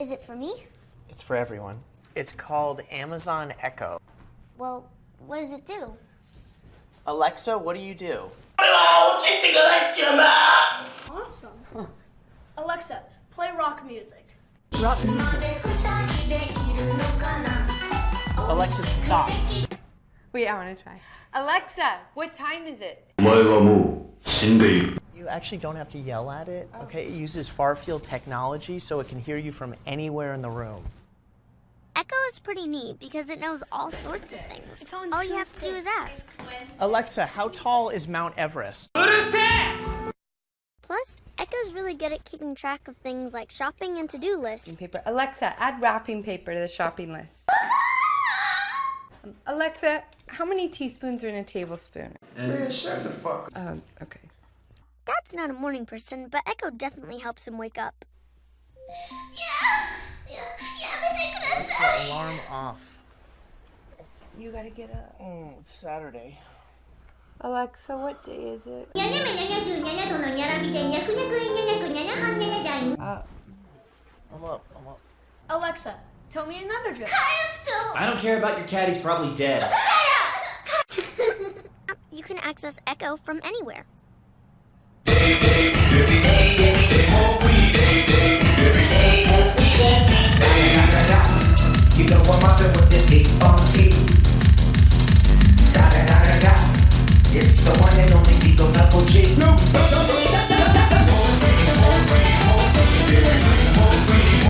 Is it for me? It's for everyone. It's called Amazon Echo. Well, what does it do? Alexa, what do you do? Awesome. Alexa, play rock music. Alexa, stop. Wait, I want to try. Alexa, what time is it? you actually don't have to yell at it. Oh. Okay, it uses far field technology so it can hear you from anywhere in the room. Echo is pretty neat because it knows all sorts of things. all you have to do is ask. Alexa, how tall is Mount Everest? What is that? Plus, Echo's really good at keeping track of things like shopping and to-do lists. Paper. Alexa, add wrapping paper to the shopping list. Alexa, how many teaspoons are in a tablespoon? Man, shut the fuck. Um, okay. Dad's not a morning person, but Echo definitely helps him wake up. Alarm off. You gotta get up. Mm, it's Saturday. Alexa, what day is it? Uh, I'm up, I'm up. Alexa, tell me another joke. I don't care about your cat, he's probably dead. You can access Echo from anywhere. You know I'm mobbing with this big funky. Da da da da da. It's the one and only Beagle Double G. No, no, no.